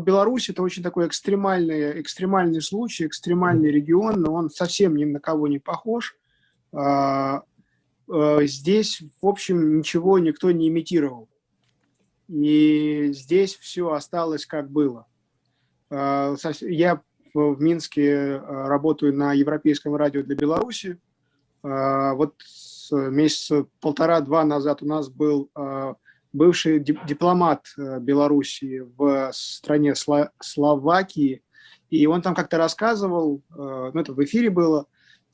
Беларусь это очень такой экстремальный, экстремальный случай, экстремальный регион, но он совсем ни на кого не похож. А, а, здесь, в общем, ничего никто не имитировал. И здесь все осталось как было. А, я в Минске работаю на Европейском радио для Беларуси. Вот месяца полтора-два назад у нас был бывший дипломат э, Белоруссии в стране Словакии, и он там как-то рассказывал, э, ну это в эфире было,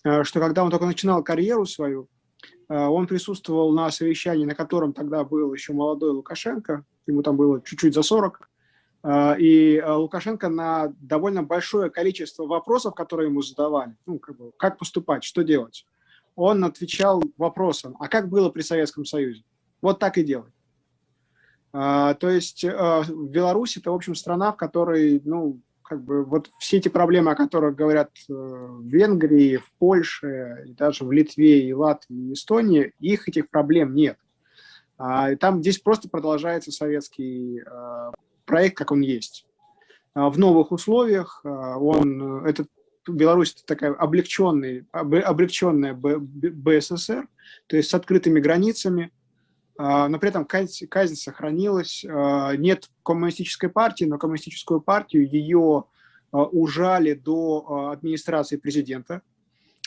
э, что когда он только начинал карьеру свою, он присутствовал на совещании, на котором тогда был еще молодой Лукашенко, ему там было чуть-чуть за 40, и Лукашенко на довольно большое количество вопросов, которые ему задавали, ну, как, бы, как поступать, что делать, он отвечал вопросом, а как было при Советском Союзе? Вот так и делай. А, то есть а, Беларусь это, в общем, страна, в которой, ну, как бы вот все эти проблемы, о которых говорят э, в Венгрии, в Польше, и даже в Литве, и Латвии, и Эстонии, их этих проблем нет. А, там здесь просто продолжается советский проект, как он есть. В новых условиях он, этот Беларусь это такая облегченный, облегченная БССР, то есть с открытыми границами, но при этом казнь, казнь сохранилась. А, нет коммунистической партии, но коммунистическую партию ее а, ужали до администрации президента.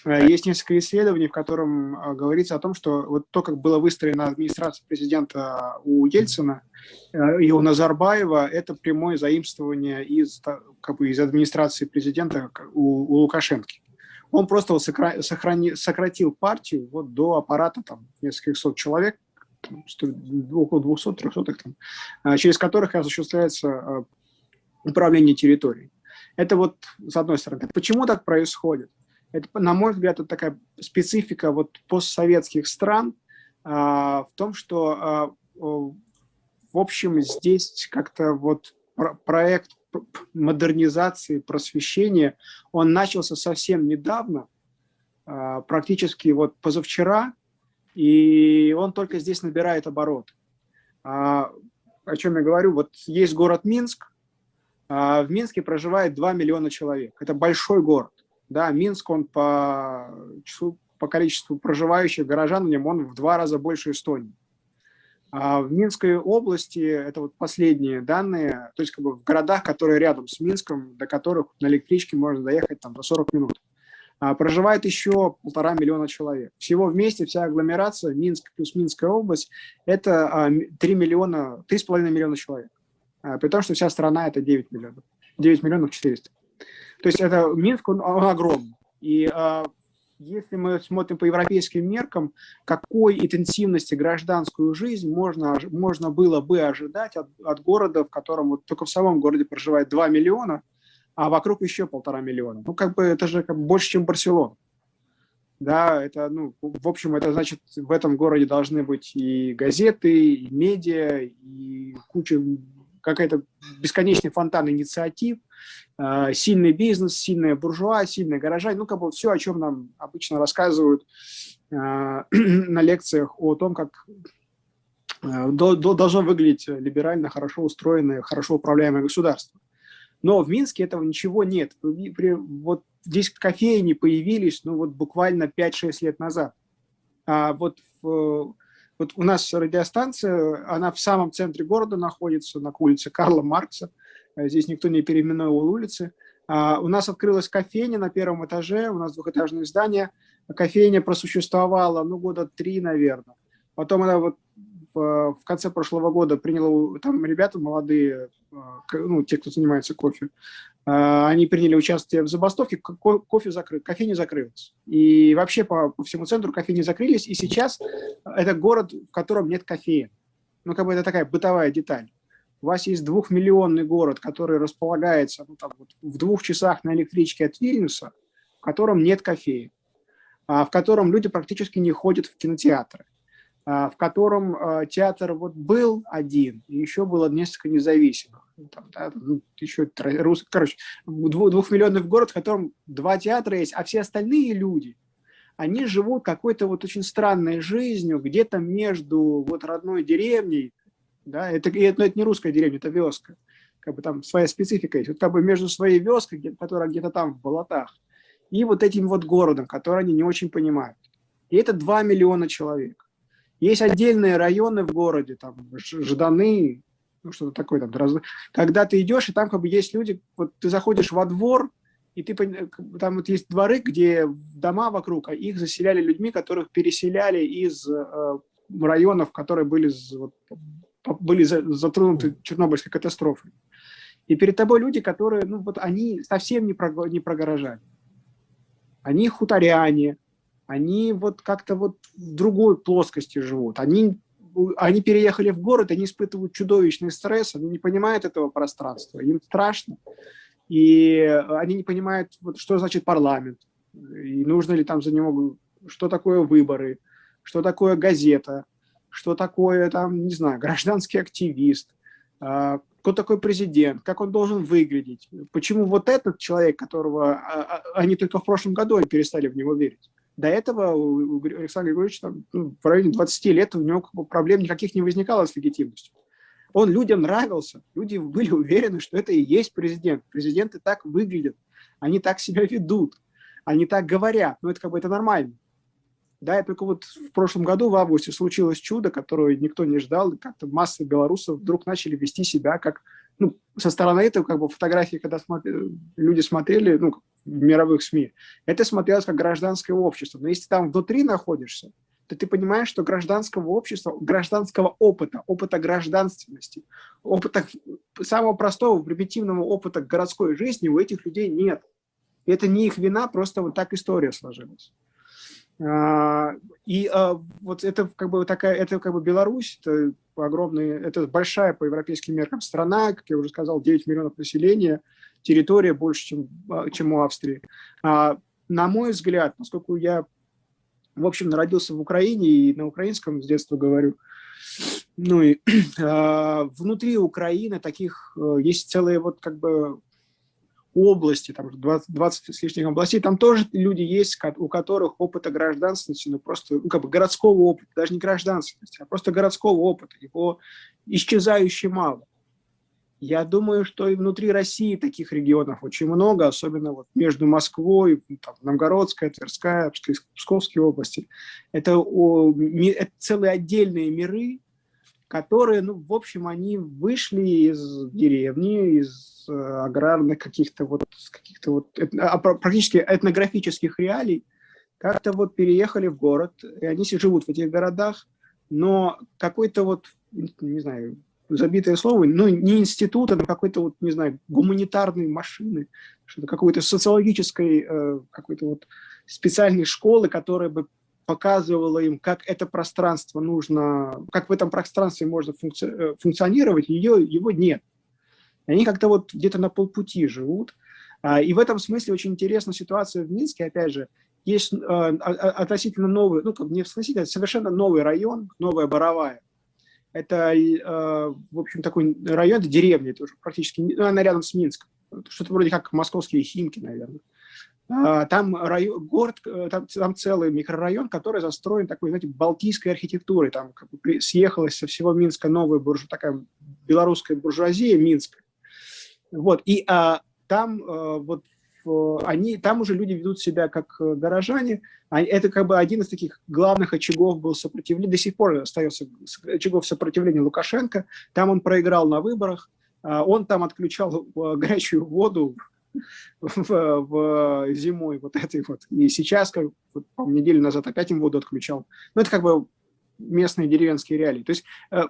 Есть несколько исследований, в котором говорится о том, что вот то, как была выстроена администрация президента у Ельцина и у Назарбаева, это прямое заимствование из, как бы, из администрации президента у, у Лукашенко. Он просто вот сохрани, сократил партию вот до аппарата там, нескольких сот человек, около 200-300, а, через которых осуществляется а, управление территорией. Это вот с одной стороны. Почему так происходит? Это, на мой взгляд, это такая специфика вот постсоветских стран а, в том, что, в общем, здесь как-то вот проект модернизации, просвещения, он начался совсем недавно, практически вот позавчера, и он только здесь набирает оборот. А, о чем я говорю? Вот есть город Минск, а в Минске проживает 2 миллиона человек. Это большой город. Да, Минск, он по, числу, по количеству проживающих горожан в нем, он в два раза больше Эстонии. А в Минской области, это вот последние данные, то есть как бы в городах, которые рядом с Минском, до которых на электричке можно доехать там за 40 минут. А, проживает еще полтора миллиона человек. Всего вместе вся агломерация, Минск плюс Минская область, это 3 а, миллиона, 3,5 миллиона человек. А, при том, что вся страна это 9 миллионов, 9 миллионов 400. То есть это Минск, он, он огромный. И если мы смотрим по европейским меркам, какой интенсивности гражданскую жизнь можно, можно было бы ожидать от, от города, в котором вот только в самом городе проживает 2 миллиона, а вокруг еще полтора миллиона. Ну, как бы это же как больше, чем Барселона. Да, это, ну, в общем, это значит, в этом городе должны быть и газеты, и медиа, и куча, какая-то бесконечный фонтан инициатив, э, сильный бизнес, сильная буржуа, сильные горожане, ну, как бы все, о чем нам обычно рассказывают э, на лекциях о том, как э, должно выглядеть либерально, хорошо устроенное, хорошо управляемое государство. Но в Минске этого ничего нет. Вот здесь кофейни появились, ну вот буквально 5-6 лет назад. А вот, в, вот у нас радиостанция, она в самом центре города находится, на улице Карла Маркса. Здесь никто не переименовал улицы. А у нас открылась кофейня на первом этаже, у нас двухэтажное здание. Кофейня просуществовала, ну, года три, наверное. Потом она вот в конце прошлого года приняла, там ребята молодые, а, ну, те, кто занимается кофе, а, они приняли участие в забастовке, кофе закрыт, кофейни закрылась. И вообще по, по всему центру кофейни закрылись, и сейчас это город, в котором нет кофеин. Ну, как бы это такая бытовая деталь. У вас есть двухмиллионный город, который располагается ну, там, вот, в двух часах на электричке от Вильнюса, в котором нет кофеин, а в котором люди практически не ходят в кинотеатры в котором а, театр вот был один, и еще было несколько независимых. Ну, там, да, ну, еще рус... короче, двухмиллионный город, в котором два театра есть, а все остальные люди, они живут какой-то вот очень странной жизнью, где-то между вот родной деревней, да, это, это, это не русская деревня, это вёска, как бы там своя специфика есть. Вот как бы между своей вёской, которая где-то там в болотах, и вот этим вот городом, который они не очень понимают. И это 2 миллиона человек. Есть отдельные районы в городе, там, Жданы, ну, что-то такое, там, когда ты идешь, и там как бы есть люди, вот ты заходишь во двор, и ты, там вот есть дворы, где дома вокруг, а их заселяли людьми, которых переселяли из э, районов, которые были, вот, были затронуты Чернобыльской катастрофой. И перед тобой люди, которые, ну вот они совсем не про, не про. Они хуторяне, они вот как-то вот в другой плоскости живут. Они, они переехали в город, они испытывают чудовищный стресс, они не понимают этого пространства, им страшно. И они не понимают, вот, что значит парламент, и нужно ли там за него, что такое выборы, что такое газета, что такое там, не знаю, гражданский активист, а, кто такой президент, как он должен выглядеть, почему вот этот человек, которого а, а, они только в прошлом году перестали в него верить. До этого у Александра Григорьевича ну, в районе 20 лет у него проблем никаких не возникало с легитимностью. Он людям нравился, люди были уверены, что это и есть президент. Президенты так выглядят, они так себя ведут, они так говорят, ну это как бы это нормально. Да, и только вот в прошлом году, в августе, случилось чудо, которое никто не ждал, и как-то массы белорусов вдруг начали вести себя как, ну, со стороны этого, как бы фотографии, когда смотри, люди смотрели, ну, мировых СМИ, это смотрелось как гражданское общество. Но если там внутри находишься, то ты понимаешь, что гражданского общества, гражданского опыта, опыта гражданственности, опыта самого простого, примитивного опыта городской жизни у этих людей нет. И это не их вина, просто вот так история сложилась. А, и а, вот это как бы такая, это как бы Беларусь, это огромная, это большая по европейским меркам страна, как я уже сказал, 9 миллионов населения, территория больше, чем, а, чем у Австрии. На мой взгляд, поскольку я, в общем, родился в Украине и на украинском с детства говорю, ну и внутри Украины таких э, есть целые вот как бы области, там 20, 20 с лишним областей, там тоже люди есть, у которых опыта гражданственности, ну просто, ну как бы городского опыта, даже не гражданственности, а просто городского опыта, его исчезающе мало. Я думаю, что и внутри России таких регионов очень много, особенно вот между Москвой, там, Новгородская, Тверская, Псковские области. Это, о, это целые отдельные миры, которые, ну, в общем, они вышли из деревни, из э, аграрных каких-то вот, каких-то вот, а, практически этнографических реалий, как-то вот переехали в город, и они живут в этих городах, но какой-то вот, не знаю, забитое слово, ну, не института, но какой-то вот, не знаю, гуманитарной машины, что-то какой-то социологической, э, какой-то вот специальной школы, которая бы показывала им, как это пространство нужно, как в этом пространстве можно функци э, функционировать, ее, его нет. Они как-то вот где-то на полпути живут. А, и в этом смысле очень интересна ситуация в Минске, опять же, есть э, относительно новый, ну, как не относительно, совершенно новый район, новая Боровая. Это, э, в общем, такой район, это деревня, это уже практически, ну, она рядом с Минском. Что-то вроде как московские Химки, наверное. А, там район, город, э, там, там целый микрорайон, который застроен такой, знаете, балтийской архитектурой. Там как бы съехалась со всего Минска новая буржу, такая белорусская буржуазия Минска. Вот, и а, там а, вот они, там уже люди ведут себя как э, горожане. Это как бы один из таких главных очагов был сопротивления, до сих пор остается очагов сопротивления Лукашенко. Там он проиграл на выборах, а, он там отключал горячую воду в, в зимой вот этой вот. И сейчас, как вот, неделю назад опять им воду отключал. Ну, это как бы местные деревенские реалии. То есть э,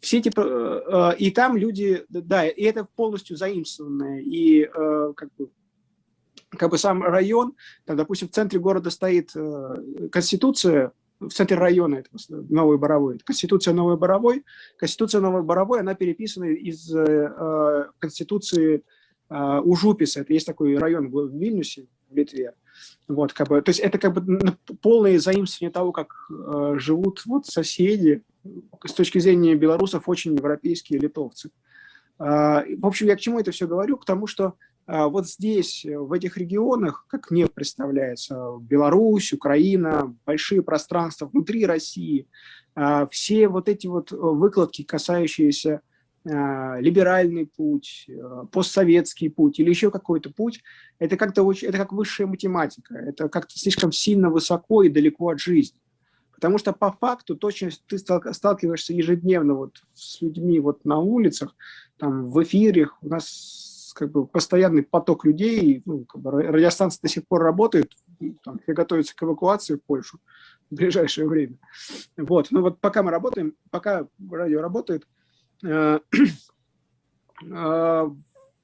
все типа, и там люди, да, и это полностью заимствованное, и э, как бы, как бы сам район, там, допустим, в центре города стоит конституция, в центре района это Новой Боровой, Конституция Новой Боровой. Конституция Новой Боровой, она переписана из Конституции а, у Жуписа, это есть такой район в Вильнюсе, в Литве. Вот, как бы, то есть это как бы полное заимствование того, как э, живут вот соседи, с точки зрения белорусов, очень европейские литовцы. Э, в общем, я к чему это все говорю? К тому, что э, вот здесь, в этих регионах, как мне представляется, Беларусь, Украина, большие пространства внутри России, э, все вот эти вот выкладки, касающиеся либеральный путь, постсоветский путь или еще какой-то путь, это как-то очень, это как высшая математика, это как-то слишком сильно высоко и далеко от жизни. Потому что по факту точно ты сталкиваешься ежедневно вот с людьми вот на улицах, там в эфирах, у нас как бы постоянный поток людей, ну, как бы радиостанции до сих пор работают, там, готовятся к эвакуации в Польшу в ближайшее время. Вот, ну вот пока мы работаем, пока радио работает, э, э,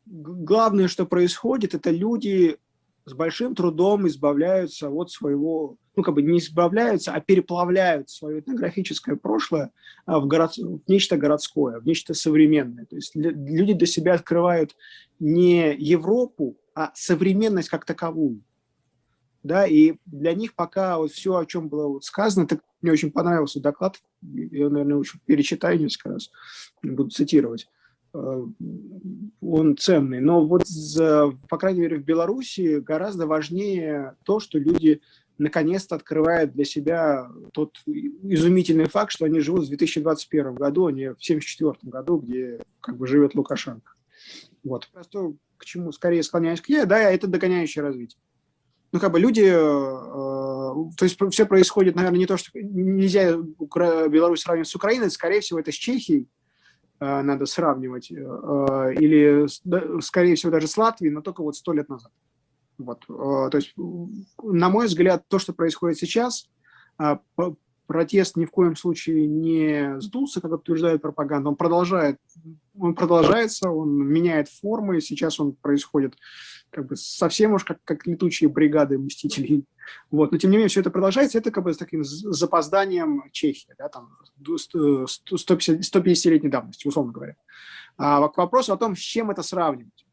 главное, что происходит, это люди с большим трудом избавляются от своего, ну как бы не избавляются, а переплавляют свое этнографическое прошлое а, в, город, в нечто городское, в нечто современное. То есть люди для себя открывают не Европу, а современность как таковую да, и для них пока вот все, о чем было вот сказано, так мне очень понравился доклад, я, наверное, еще перечитаю несколько раз, буду цитировать, э, он ценный. Но вот, за, по крайней мере, в Беларуси гораздо важнее то, что люди наконец-то открывают для себя тот изумительный факт, что они живут в 2021 году, а не в 1974 году, где как бы живет Лукашенко. Вот. Просто к чему скорее склоняюсь к я, да, это догоняющее развитие ну, как бы люди, э, то есть все происходит, наверное, не то, что нельзя Беларусь сравнивать с Украиной, скорее всего, это с Чехией э, надо сравнивать, э, или, скорее всего, даже с Латвией, но только вот сто лет назад. Вот, то есть, на мой взгляд, то, что происходит сейчас, протест ни в коем случае не сдулся, как утверждает пропаганда, он продолжает, он продолжается, он меняет формы, сейчас он происходит как бы совсем уж как, как летучие бригады мстителей. Вот. Но тем не менее все это продолжается, это как бы с таким запозданием Чехии, да, там 150-летней давности, условно говоря. А, к вопросу о том, с чем это сравнивать.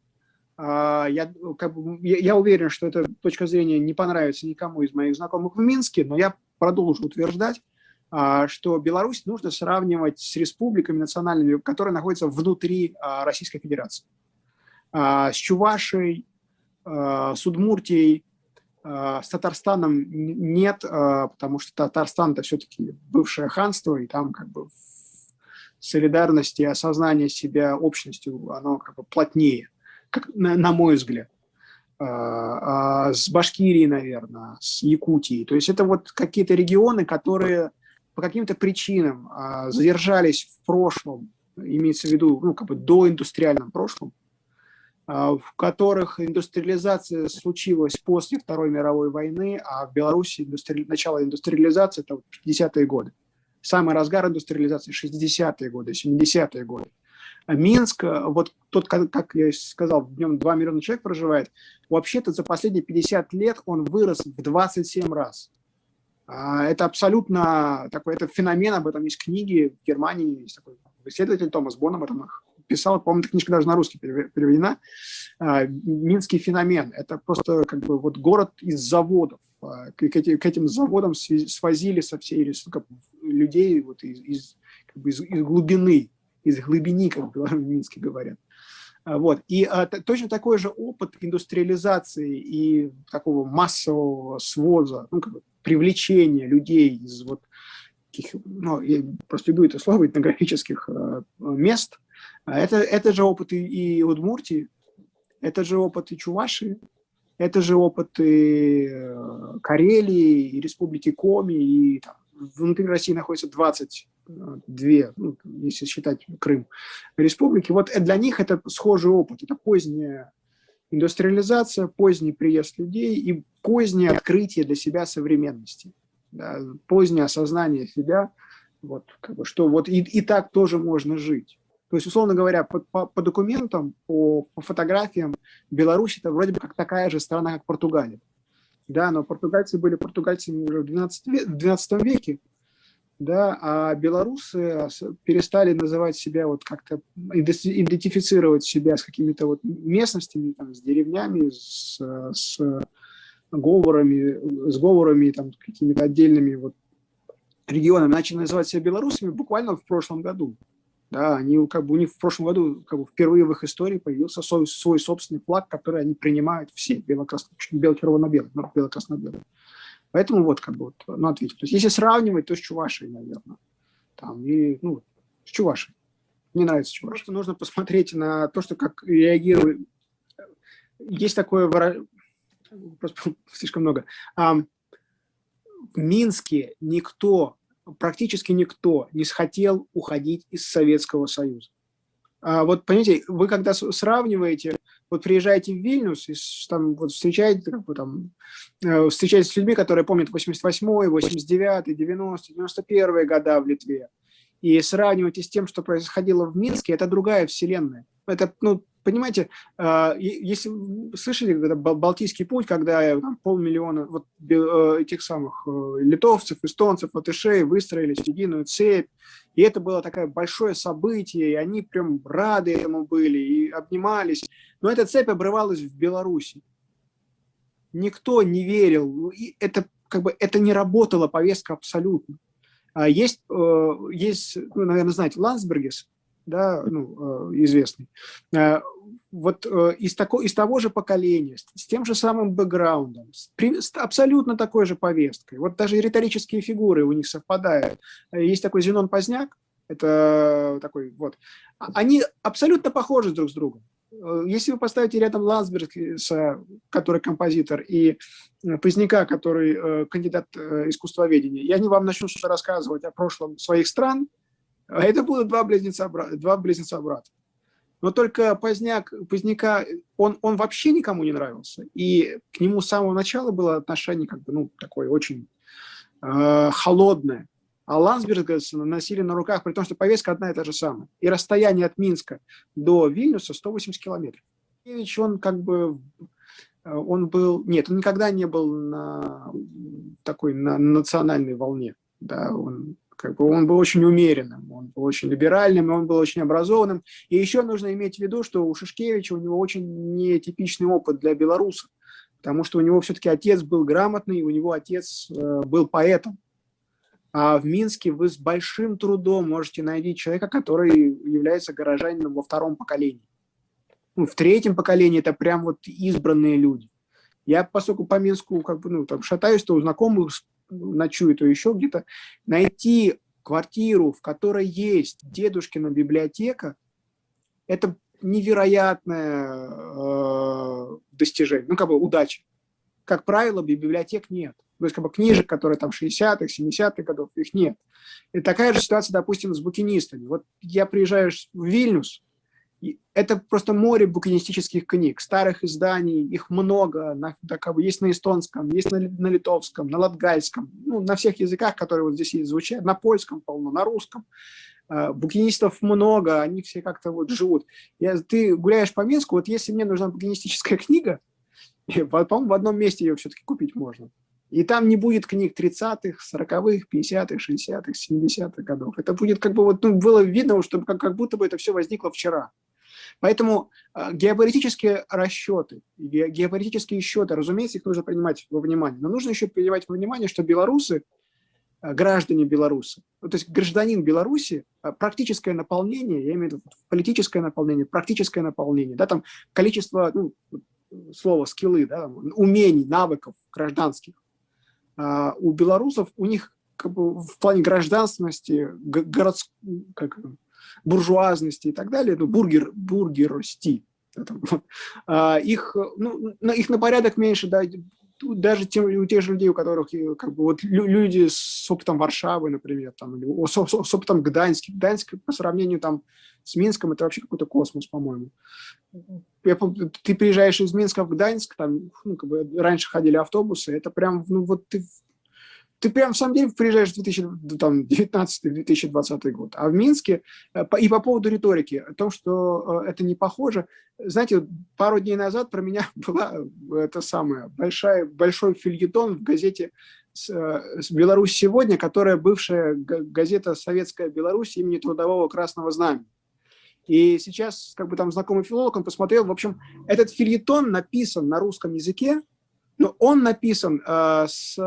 А, я, как бы, я, я уверен, что эта точка зрения не понравится никому из моих знакомых в Минске, но я продолжу утверждать, а, что Беларусь нужно сравнивать с республиками национальными, которые находятся внутри а, Российской Федерации. С Чувашей, с Удмуртией, э, с Татарстаном нет, э, потому что Татарстан – это все-таки бывшее ханство, и там как бы солидарность и осознание себя общностью, оно как бы плотнее, как, на, на мой взгляд. А с Башкирией, наверное, с Якутией. То есть это вот какие-то регионы, которые по каким-то причинам задержались в прошлом, имеется в виду, ну, как бы до индустриальном прошлом, в которых индустриализация случилась после Второй мировой войны, а в Беларуси индустри... начало индустриализации – это 50-е годы. Самый разгар индустриализации – 60-е годы, 70-е годы. А Минск, вот тот, как я сказал, в нем 2 миллиона человек проживает, вообще-то за последние 50 лет он вырос в 27 раз. А, это абсолютно такой, это феномен, об этом есть книги, в Германии есть такой исследователь Томас Бон об этом писал, по-моему, книжка даже на русский переведена, а, «Минский феномен». Это просто как бы вот город из заводов. А, к этим, заводам свозили со всей как, людей вот из, как бы из, из глубины, из глубини, как в Минске говорят. А, вот. И а, точно такой же опыт индустриализации и такого массового своза, ну, как бы привлечения людей из вот таких, ну, я просто люблю это слово, этнографических э, мест, а это, это же опыт и, и Удмуртии, это же опыт и Чувашии, это же опыт и э, Карелии, и Республики Коми, и там, внутри России находится 22, ну, если считать Крым, республики. Вот для них это схожий опыт, это поздняя индустриализация, поздний приезд людей и позднее открытие для себя современности, да, позднее осознание себя, вот, как бы, что вот и, и так тоже можно жить. То есть, условно говоря, по, по, по документам, по, по фотографиям, Беларусь это вроде бы как такая же страна, как Португалия. Да, но португальцы были португальцами уже в 12, век, в 12 веке, да, а белорусы перестали называть себя вот как-то, идентифицировать себя с какими-то вот местностями, там, с деревнями, с, с говорами, с говорами, там, какими-то отдельными вот регионами, начали называть себя белорусами буквально в прошлом году. Да, они, как бы, у них в прошлом году как бы, впервые в их истории появился свой, свой собственный флаг, который они принимают все, бело-красно-белый, ну, бело-красно-белый. Поэтому вот, как бы, вот, ну, ответить. То есть, если сравнивать, то с Чувашей, наверное. Там, и, ну, с Чувашей. Мне нравится чувак. Просто нужно посмотреть на то, что как реагирует. Есть такое выражение, просто слишком много. в Минске никто, практически никто не хотел уходить из Советского Союза. А вот, понимаете, вы когда сравниваете, вот приезжаете в Вильнюс, и там вот встречаете, как бы, там, э, встречаетесь с людьми, которые помнят 88-й, 89-й, 90-й, 91-й года в Литве, и сравниваете с тем, что происходило в Минске, это другая вселенная. Это, ну, понимаете, а, если слышали Балтийский путь, когда там, полмиллиона вот, э, этих самых э, литовцев, эстонцев, латышей выстроились в единую цепь, и это было такое большое событие, и они прям рады этому были, и обнимались. Но эта цепь обрывалась в Беларуси. Никто не верил, и это, как бы, это не работала повестка абсолютно. А есть, э, есть ну, наверное, знаете, Лансбергес, да, ну, э, известный, э, вот э, из, тако, из того же поколения, с тем же самым бэкграундом, с, с абсолютно такой же повесткой. Вот даже риторические фигуры у них совпадают. Есть такой Зенон Поздняк, это такой вот. А, они абсолютно похожи друг с другом. Если вы поставите рядом Лансбергса, который композитор, и Поздняка, который кандидат искусствоведения, и они вам начнут рассказывать о прошлом своих стран, это будут два близнеца, два близнеца брата. Но только Поздняк, Поздняка, он, он вообще никому не нравился. И к нему с самого начала было отношение как бы, ну, такое очень э, холодное. А Лансберга носили на руках, при том, что повестка одна и та же самая. И расстояние от Минска до Вильнюса 180 километров. Ивич, он как бы, э, он был, нет, он никогда не был на такой, на национальной волне. Да, он как бы он был очень умеренным, он был очень либеральным, он был очень образованным. И еще нужно иметь в виду, что у Шишкевича у него очень нетипичный опыт для белоруса, потому что у него все-таки отец был грамотный, у него отец э, был поэтом. А в Минске вы с большим трудом можете найти человека, который является горожанином во втором поколении. Ну, в третьем поколении это прям вот избранные люди. Я, поскольку по Минску как бы, ну, там, шатаюсь, то у знакомых ночую, то еще где-то, найти квартиру, в которой есть дедушкина библиотека, это невероятное э, достижение, ну, как бы удача. Как правило, библиотек нет. То есть, как бы книжек, которые там 60-х, 70-х годов, их нет. И такая же ситуация, допустим, с букинистами. Вот я приезжаю в Вильнюс, это просто море букинистических книг, старых изданий, их много, на, так, есть на эстонском, есть на, на литовском, на латгальском, ну, на всех языках, которые вот здесь есть, звучат, на польском полно, на русском. А, букинистов много, они все как-то вот живут. Я, ты гуляешь по Минску, вот если мне нужна букинистическая книга, по-моему, в одном месте ее все-таки купить можно. И там не будет книг 30-х, 40-х, 50-х, 60-х, 70-х годов. Это будет как бы вот, ну, было видно, что как, как будто бы это все возникло вчера. Поэтому э, геополитические расчеты, геополитические счеты, разумеется, их нужно принимать во внимание. Но нужно еще принимать во внимание, что белорусы, э, граждане белорусы, ну, то есть гражданин Беларуси, э, практическое наполнение, я имею в виду политическое наполнение, практическое наполнение, да, там количество, ну, слово скиллы, да, умений, навыков гражданских. А у белорусов, у них как бы, в плане гражданственности, городск, как, буржуазности и так далее, ну, бургер, бургерости, а, их, ну, их на порядок меньше, да, даже тем, у тех же людей, у которых как бы, вот, люди с опытом Варшавы, например, там, или с, с опытом Гданьска. Гданьск по сравнению там, с Минском это вообще какой-то космос, по-моему. Ты приезжаешь из Минска в Гданьск, там ну, как бы раньше ходили автобусы, это прям, ну вот ты ты прям в самом деле приезжаешь в 2019-2020 год. А в Минске, э, и по поводу риторики, о том, что э, это не похоже, знаете, пару дней назад про меня была э, это самое, большая, большой фильетон в газете «Беларусь сегодня», которая бывшая газета «Советская Беларусь» имени Трудового Красного Знамени. И сейчас, как бы там знакомый филолог, он посмотрел, в общем, этот фильетон написан на русском языке, но он написан э, с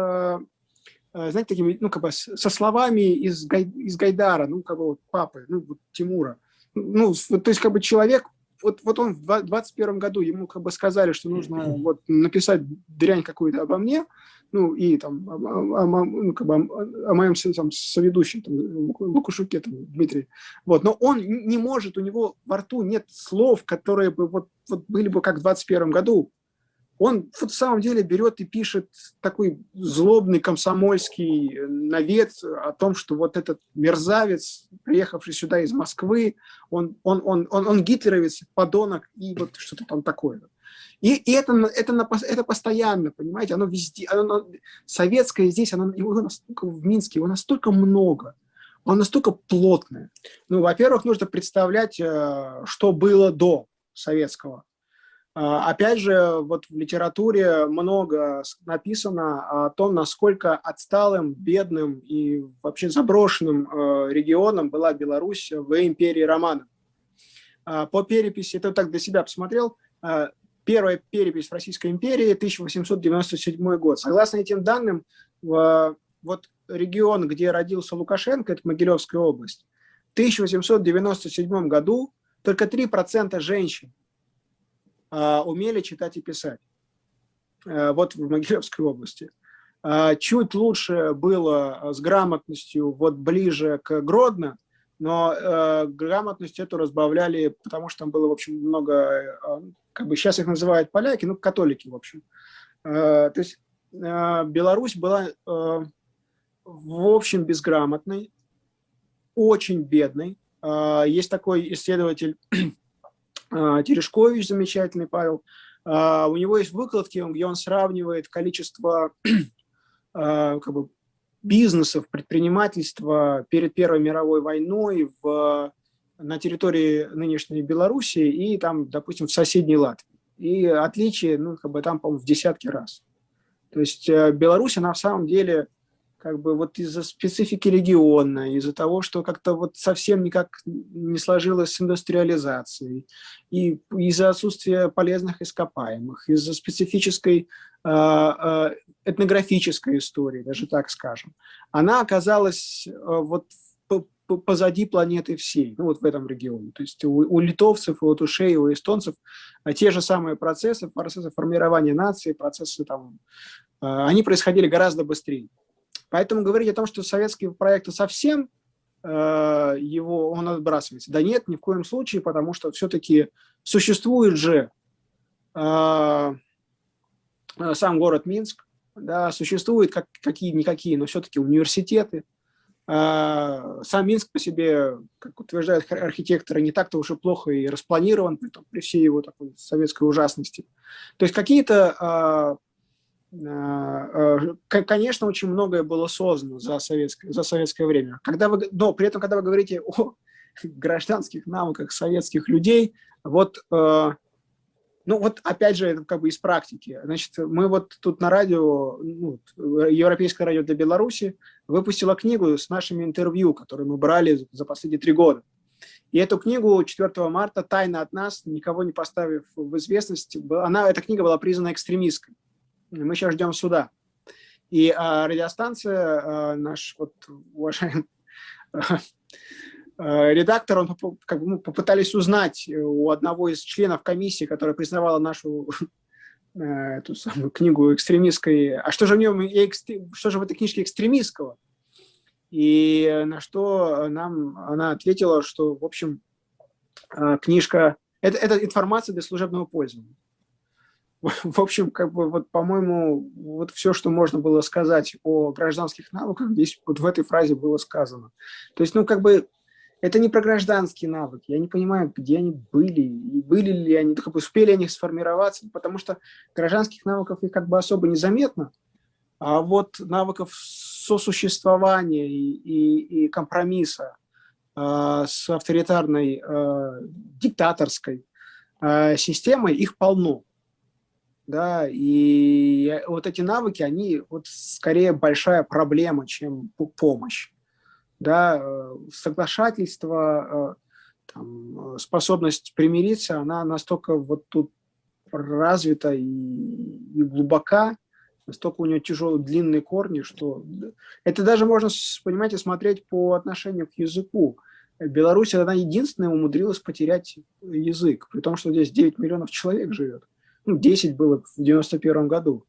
знаете, такими, ну, как бы со словами из, Гай, из Гайдара, ну, как бы вот папы, ну, вот Тимура. Ну, то есть, как бы человек, вот, вот он в 21 году, ему как бы сказали, что нужно вот написать дрянь какую-то обо мне, ну, и там, о, о, ну, как бы, о, о моем там, соведущем, там, Лукушуке, там, Дмитрий. Вот, но он не может, у него во рту нет слов, которые бы вот, вот были бы как в 21 году. Он в самом деле берет и пишет такой злобный комсомольский навет о том, что вот этот мерзавец, приехавший сюда из Москвы, он, он, он, он, он гитлеровец, подонок и вот что-то там такое. И, и это, это, это постоянно, понимаете, оно везде, оно, советское здесь, оно, его настолько в Минске, его настолько много, оно настолько плотное. Ну, во-первых, нужно представлять, э, что было до советского. А, опять же, вот в литературе много написано о том, насколько отсталым, бедным и вообще заброшенным э, регионом была Беларусь в империи Романов. А, по переписи, это так для себя посмотрел, э, Первая перепись в Российской империи, 1897 год. Согласно этим данным, вот регион, где родился Лукашенко, это Могилевская область, в 1897 году только 3% женщин а, умели читать и писать. А, вот в Могилевской области. А, чуть лучше было с грамотностью вот ближе к Гродно, но э, грамотность эту разбавляли, потому что там было, в общем, много, э, как бы сейчас их называют поляки, ну, католики, в общем. Э, то есть э, Беларусь была, э, в общем, безграмотной, очень бедной. Э, есть такой исследователь э, Терешкович, замечательный Павел, э, у него есть выкладки, где он сравнивает количество э, как бы, бизнесов, предпринимательства перед Первой мировой войной в, на территории нынешней Белоруссии и там, допустим, в соседней Латвии. И отличие, ну, как бы там, по-моему, в десятки раз. То есть э, Беларусь, она в самом деле как бы вот из-за специфики региона, из-за того, что как-то вот совсем никак не сложилось с индустриализацией, и из-за отсутствия полезных ископаемых, из-за специфической э, э, этнографической истории, даже так скажем, она оказалась э, вот позади планеты всей, ну вот в этом регионе. То есть у, у литовцев, у латушей, у эстонцев те же самые процессы, процессы формирования нации, процессы там, они происходили гораздо быстрее. Поэтому говорить о том, что советский проект совсем э, его, он отбрасывается. Да нет, ни в коем случае, потому что все-таки существует же э, сам город Минск, да, существуют как, какие-никакие, но все-таки университеты. Э, сам Минск по себе, как утверждают архитекторы, не так-то уже плохо и распланирован, при, при всей его такой советской ужасности. То есть какие-то Э, э, конечно, очень многое было создано за советское, за советское время. Когда вы, но при этом, когда вы говорите о гражданских навыках советских людей, вот, э, ну вот опять же, это как бы из практики. Значит, мы вот тут на радио, ну, Европейское радио для Беларуси, выпустила книгу с нашими интервью, которые мы брали за последние три года. И эту книгу 4 марта тайно от нас, никого не поставив в известность, она, эта книга была признана экстремистской мы сейчас ждем суда. И а, радиостанция, а, наш вот уважаемый а, редактор, он как бы, ну, попытались узнать у одного из членов комиссии, которая признавала нашу эту самую книгу экстремистской, а что же в нем, что же в этой книжке экстремистского? И на что нам она ответила, что, в общем, книжка, это, это информация для служебного пользования. В общем, как бы вот, по-моему, вот все, что можно было сказать о гражданских навыках, здесь вот в этой фразе было сказано. То есть, ну, как бы, это не про гражданские навыки. Я не понимаю, где они были, и были ли они, как бы успели они сформироваться, потому что гражданских навыков их как бы особо незаметно, а вот навыков сосуществования и, и, и компромисса э, с авторитарной, э, диктаторской э, системой, их полно да, и вот эти навыки, они вот скорее большая проблема, чем помощь, да, э, соглашательство, э, там, способность примириться, она настолько вот тут развита и, и глубока, настолько у нее тяжелые длинные корни, что это даже можно, понимаете, смотреть по отношению к языку. Беларусь, она единственная умудрилась потерять язык, при том, что здесь 9 миллионов человек живет ну, 10 было в 91 году.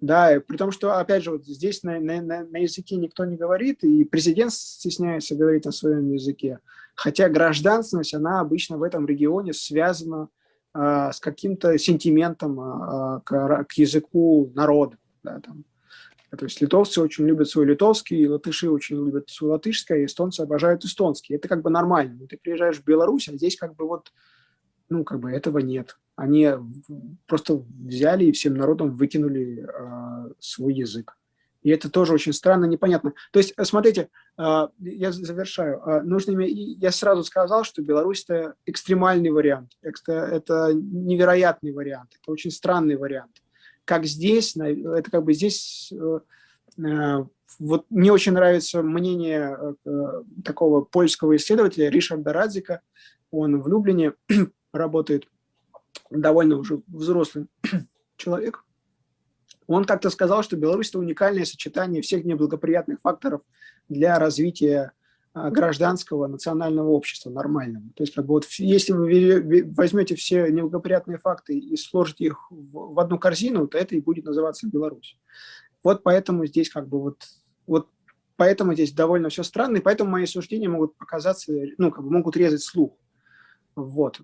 Да, при том, что, опять же, вот здесь на, на, на языке никто не говорит, и президент стесняется говорить на своем языке. Хотя гражданственность, она обычно в этом регионе связана э, с каким-то сентиментом э, к, к языку народа. Да, там. То есть литовцы очень любят свой литовский, латыши очень любят свой латышский, эстонцы обожают эстонский. Это как бы нормально. Ты приезжаешь в Беларусь, а здесь как бы вот, ну, как бы этого нет. Они просто взяли и всем народом выкинули э, свой язык. И это тоже очень странно, непонятно. То есть, смотрите, э, я завершаю. Э, нужно, я сразу сказал, что Беларусь – это экстремальный вариант, это, это невероятный вариант, это очень странный вариант как здесь, это как бы здесь, э, э, вот мне очень нравится мнение э, такого польского исследователя Ришарда Радзика, он в Люблине работает, довольно уже взрослый человек, он как-то сказал, что Беларусь – это уникальное сочетание всех неблагоприятных факторов для развития а, гражданского национального общества нормального. То есть, как бы вот, если вы возьмете все неблагоприятные факты и сложите их в одну корзину, то это и будет называться Беларусь. Вот поэтому здесь как бы вот, вот поэтому здесь довольно все странно, и поэтому мои суждения могут показаться, ну, как бы могут резать слух. Вот.